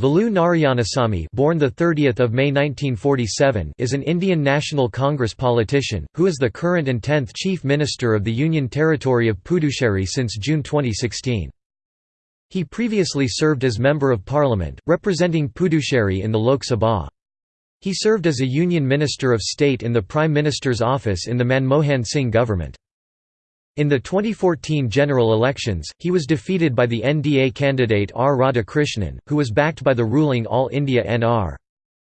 Velu Narayanasamy born the 30th of May 1947 is an Indian National Congress politician who is the current and 10th Chief Minister of the Union Territory of Puducherry since June 2016. He previously served as Member of Parliament representing Puducherry in the Lok Sabha. He served as a Union Minister of State in the Prime Minister's office in the Manmohan Singh government. In the 2014 general elections, he was defeated by the NDA candidate R. Radhakrishnan, who was backed by the ruling All India NR.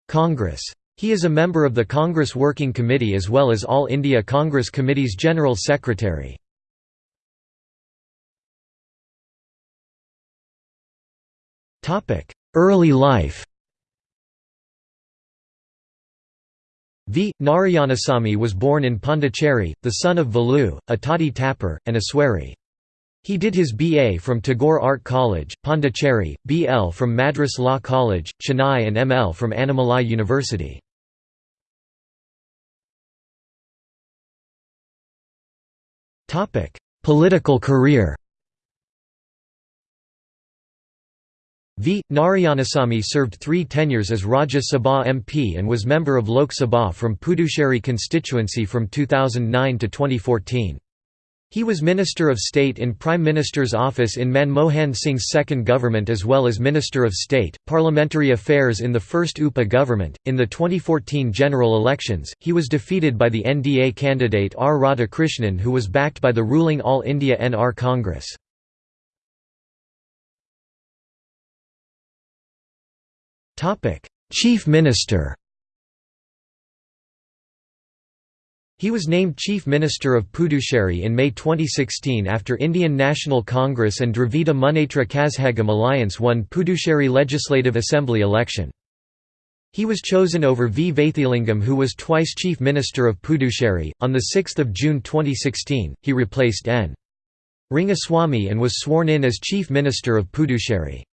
Congress. He is a member of the Congress Working Committee as well as All India Congress Committee's General Secretary. Early life V. Narayanasamy was born in Pondicherry, the son of Velu, a toddy tapper, and a sweary. He did his B.A. from Tagore Art College, Pondicherry, B.L. from Madras Law College, Chennai and M.L. from Annamalai University. Political career V. Narayanasamy served three tenures as Rajya Sabha MP and was member of Lok Sabha from Puducherry constituency from 2009 to 2014. He was Minister of State in Prime Minister's office in Manmohan Singh's second government as well as Minister of State, Parliamentary Affairs in the first UPA government. In the 2014 general elections, he was defeated by the NDA candidate R. Radhakrishnan who was backed by the ruling All India NR Congress. Topic: Chief Minister. He was named Chief Minister of Puducherry in May 2016 after Indian National Congress and Dravida Munnetra Kazhagam alliance won Puducherry Legislative Assembly election. He was chosen over V. Vaithilingam who was twice Chief Minister of Puducherry. On 6 June 2016, he replaced N. Rangaswamy and was sworn in as Chief Minister of Puducherry.